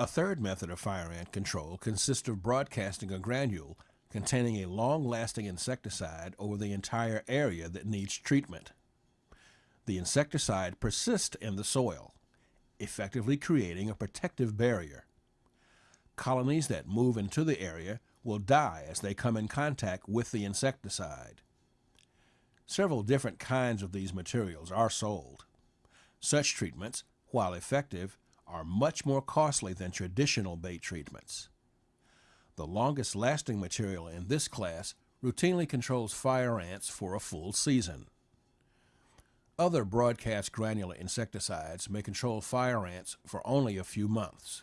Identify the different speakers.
Speaker 1: A third method of fire ant control consists of broadcasting a granule containing a long-lasting insecticide over the entire area that needs treatment. The insecticide persists in the soil, effectively creating a protective barrier. Colonies that move into the area will die as they come in contact with the insecticide. Several different kinds of these materials are sold. Such treatments, while effective, are much more costly than traditional bait treatments. The longest lasting material in this class routinely controls fire ants for a full season. Other broadcast granular insecticides may control fire ants for only a few months.